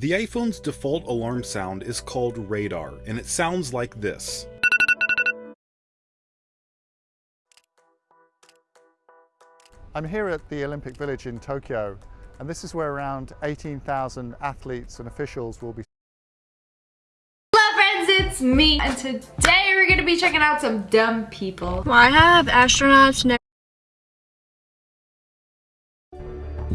The iPhone's default alarm sound is called radar, and it sounds like this. I'm here at the Olympic Village in Tokyo, and this is where around 18,000 athletes and officials will be Hello friends, it's me, and today we're gonna be checking out some dumb people. Why have astronauts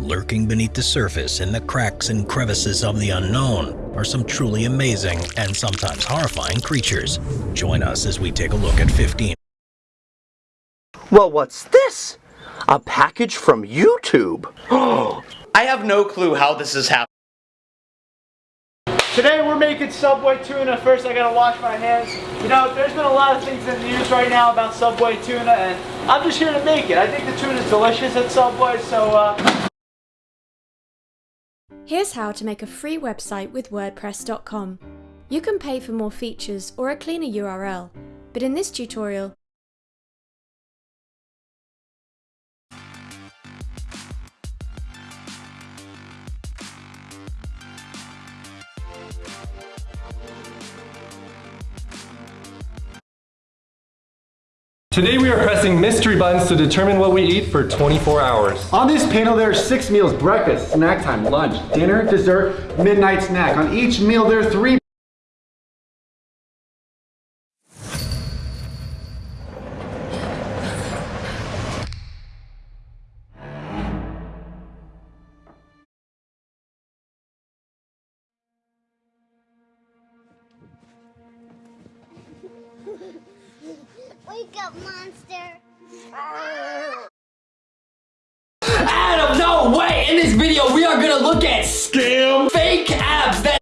Lurking beneath the surface in the cracks and crevices of the unknown are some truly amazing and sometimes horrifying creatures. Join us as we take a look at 15 Well, what's this? A package from YouTube. Oh, I have no clue how this is happening. Today we're making Subway tuna. First I gotta wash my hands. You know, there's been a lot of things in the news right now about Subway tuna and I'm just here to make it. I think the tuna is delicious at Subway, so uh... Here's how to make a free website with WordPress.com. You can pay for more features or a cleaner URL, but in this tutorial, Today we are pressing mystery buttons to determine what we eat for 24 hours. On this panel there are six meals, breakfast, snack time, lunch, dinner, dessert, midnight snack. On each meal there are three Wake up, monster! Adam, no way! In this video, we are gonna look at scam fake abs that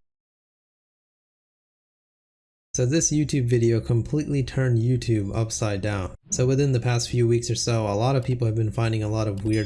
So this YouTube video completely turned YouTube upside down. So within the past few weeks or so, a lot of people have been finding a lot of weird